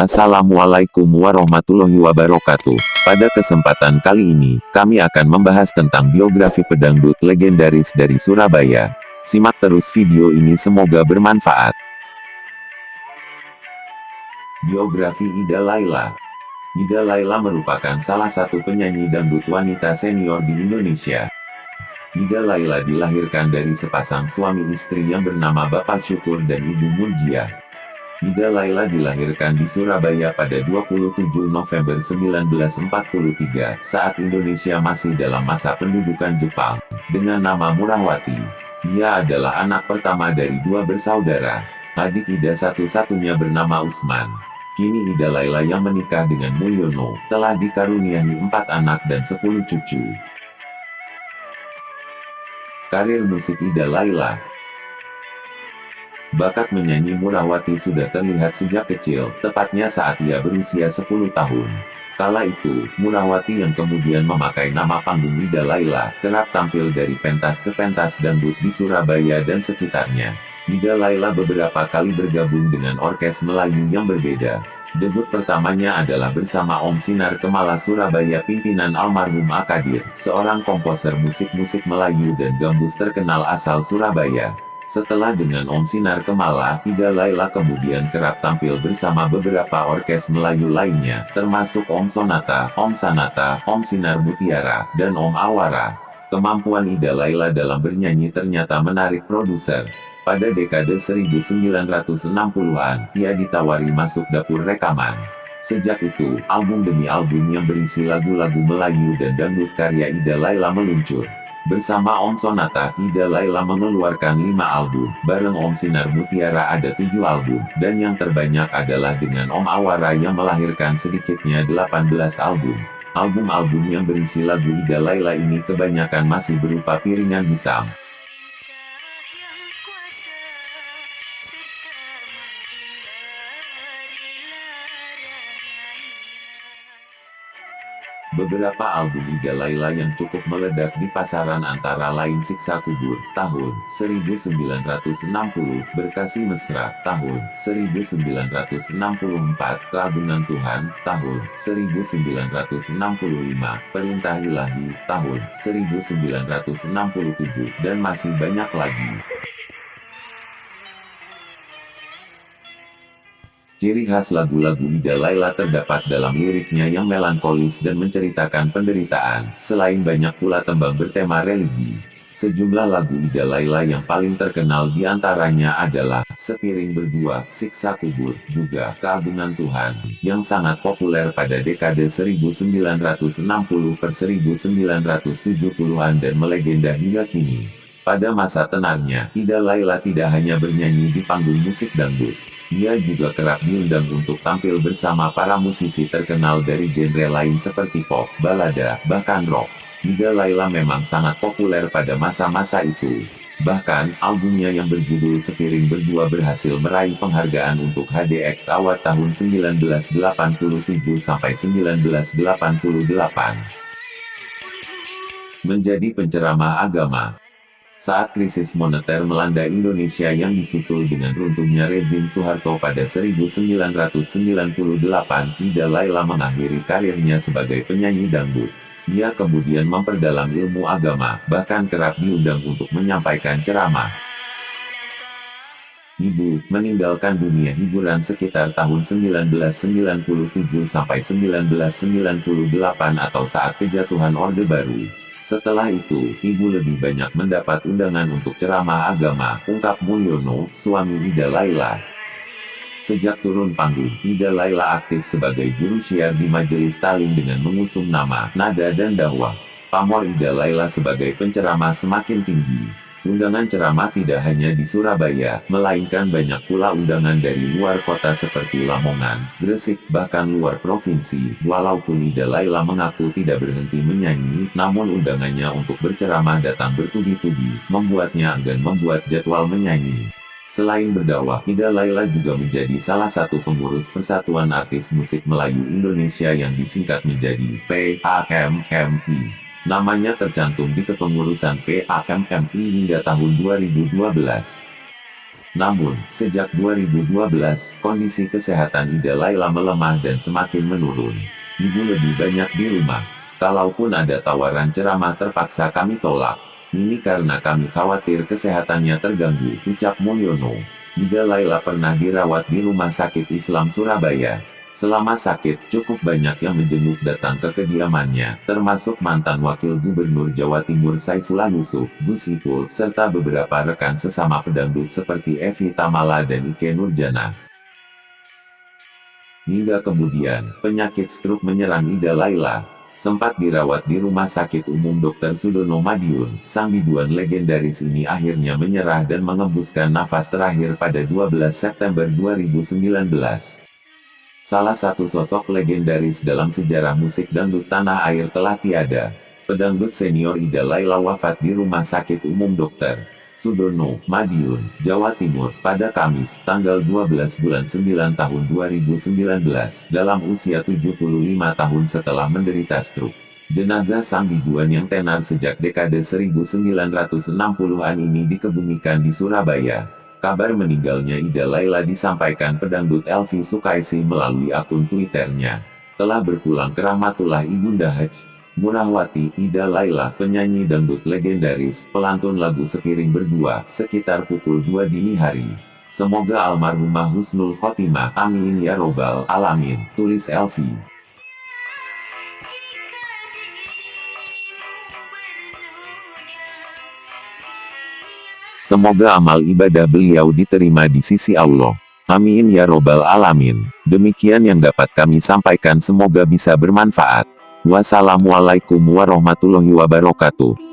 Assalamualaikum warahmatullahi wabarakatuh. Pada kesempatan kali ini, kami akan membahas tentang biografi pedangdut legendaris dari Surabaya. Simak terus video ini semoga bermanfaat. Biografi Ida Laila Ida Laila merupakan salah satu penyanyi dangdut wanita senior di Indonesia. Ida Laila dilahirkan dari sepasang suami istri yang bernama Bapak Syukur dan Ibu Murjiah. Ida Laila dilahirkan di Surabaya pada 27 November 1943, saat Indonesia masih dalam masa pendudukan Jepang, dengan nama Murahwati. Ia adalah anak pertama dari dua bersaudara. Adik Ida satu-satunya bernama Usman. Kini Ida Laila yang menikah dengan Mulyono, telah dikaruniai empat anak dan sepuluh cucu. Karir musik Ida Laila Bakat menyanyi Murawati sudah terlihat sejak kecil, tepatnya saat ia berusia 10 tahun. Kala itu, Murawati yang kemudian memakai nama panggung Ida Laila, kerap tampil dari pentas ke pentas dangdut di Surabaya dan sekitarnya. Ida Laila beberapa kali bergabung dengan orkes Melayu yang berbeda. Debut pertamanya adalah bersama Om Sinar Kemala Surabaya pimpinan almarhum Akadir, seorang komposer musik-musik Melayu dan gambus terkenal asal Surabaya. Setelah dengan Om Sinar Kemala, Ida Laila kemudian kerap tampil bersama beberapa orkes Melayu lainnya, termasuk Om Sonata, Om Sanata, Om Sinar Mutiara, dan Om Awara. Kemampuan Ida Laila dalam bernyanyi ternyata menarik produser. Pada dekade 1960-an, ia ditawari masuk dapur rekaman. Sejak itu, album demi album yang berisi lagu-lagu Melayu dan dangdut karya Ida Laila meluncur. Bersama Om Sonata, Ida Laila mengeluarkan 5 album, bareng Om Sinar Mutiara ada 7 album, dan yang terbanyak adalah dengan Om Awara yang melahirkan sedikitnya 18 album. Album-album yang berisi lagu Ida Laila ini kebanyakan masih berupa piringan hitam. Beberapa album Ida Laila yang cukup meledak di pasaran antara lain Siksa Kubur, tahun 1960, Berkasih Mesra, tahun 1964, Keagungan Tuhan, tahun 1965, Perintah Ilahi, tahun 1967, dan masih banyak lagi. Ciri khas lagu-lagu Ida Laila terdapat dalam liriknya yang melankolis dan menceritakan penderitaan, selain banyak pula tembang bertema religi. Sejumlah lagu Ida Laila yang paling terkenal di antaranya adalah Sepiring Berdua, Siksa Kubur, juga Keagungan Tuhan, yang sangat populer pada dekade 1960 per 1970-an dan melegenda hingga kini. Pada masa tenarnya, Ida Laila tidak hanya bernyanyi di panggung musik dangdut, ia juga kerap diundang untuk tampil bersama para musisi terkenal dari genre lain seperti pop, balada, bahkan rock. Ida Laila memang sangat populer pada masa-masa itu. Bahkan, albumnya yang berjudul Sepiring Berdua berhasil meraih penghargaan untuk HDX Award tahun 1987-1988. Menjadi penceramah agama saat krisis moneter melanda Indonesia yang disusul dengan runtuhnya rezim Soeharto pada 1998, Ida Laila mengakhiri karirnya sebagai penyanyi dangdut. Ia kemudian memperdalam ilmu agama, bahkan kerap diundang untuk menyampaikan ceramah. Ibu, meninggalkan dunia hiburan sekitar tahun 1997 sampai 1998 atau saat kejatuhan Orde Baru. Setelah itu, ibu lebih banyak mendapat undangan untuk ceramah agama, ungkap Mulyono, suami Ida Laila. Sejak turun panggung, Ida Laila aktif sebagai juru syiar di Majelis Talim dengan mengusung nama, nada dan dakwah. Pamor Ida Laila sebagai penceramah semakin tinggi. Undangan ceramah tidak hanya di Surabaya, melainkan banyak pula undangan dari luar kota seperti Lamongan, Gresik, bahkan luar provinsi. Walaupun Ida Laila mengaku tidak berhenti menyanyi, namun undangannya untuk berceramah datang bertubi-tubi, membuatnya enggan membuat jadwal menyanyi. Selain berdakwah, Ida Laila juga menjadi salah satu pengurus Persatuan Artis Musik Melayu Indonesia yang disingkat menjadi PAMMI. Namanya tercantum di kepengurusan PAMMI hingga tahun 2012. Namun, sejak 2012, kondisi kesehatan Ida Laila melemah dan semakin menurun. Ibu lebih banyak di rumah. Kalaupun ada tawaran ceramah terpaksa kami tolak. Ini karena kami khawatir kesehatannya terganggu, ucap Mulyono. Ida Laila pernah dirawat di Rumah Sakit Islam Surabaya. Selama sakit, cukup banyak yang menjenguk datang ke kediamannya, termasuk mantan Wakil Gubernur Jawa Timur Saifullah Yusuf, Gus Ipul, serta beberapa rekan sesama pedangdut seperti Evi Tamala dan Ike Nurjana. Hingga kemudian, penyakit stroke menyerang Ida Laila. Sempat dirawat di Rumah Sakit Umum Dr. Sudono Madiun, sang biduan legendaris ini akhirnya menyerah dan mengembuskan nafas terakhir pada 12 September 2019. Salah satu sosok legendaris dalam sejarah musik dangdut tanah air telah tiada. Pedangdut senior Ida Laila wafat di Rumah Sakit Umum Dr. Sudono, Madiun, Jawa Timur, pada Kamis, tanggal 12 bulan 9 tahun 2019, dalam usia 75 tahun setelah menderita stroke. Jenazah sang biduan yang tenar sejak dekade 1960-an ini dikebumikan di Surabaya. Kabar meninggalnya Ida Laila disampaikan pedangdut Elvi Sukaisi melalui akun Twitternya. Telah berpulang ke rahmatullah Ibunda Haj. Murahwati, Ida Laila, penyanyi dangdut legendaris, pelantun lagu sepiring berdua, sekitar pukul 2 dini hari. Semoga almarhumah Husnul Khotimah, amin ya robbal alamin, tulis Elvi. Semoga amal ibadah beliau diterima di sisi Allah. Amin ya robbal alamin. Demikian yang dapat kami sampaikan semoga bisa bermanfaat. Wassalamualaikum warahmatullahi wabarakatuh.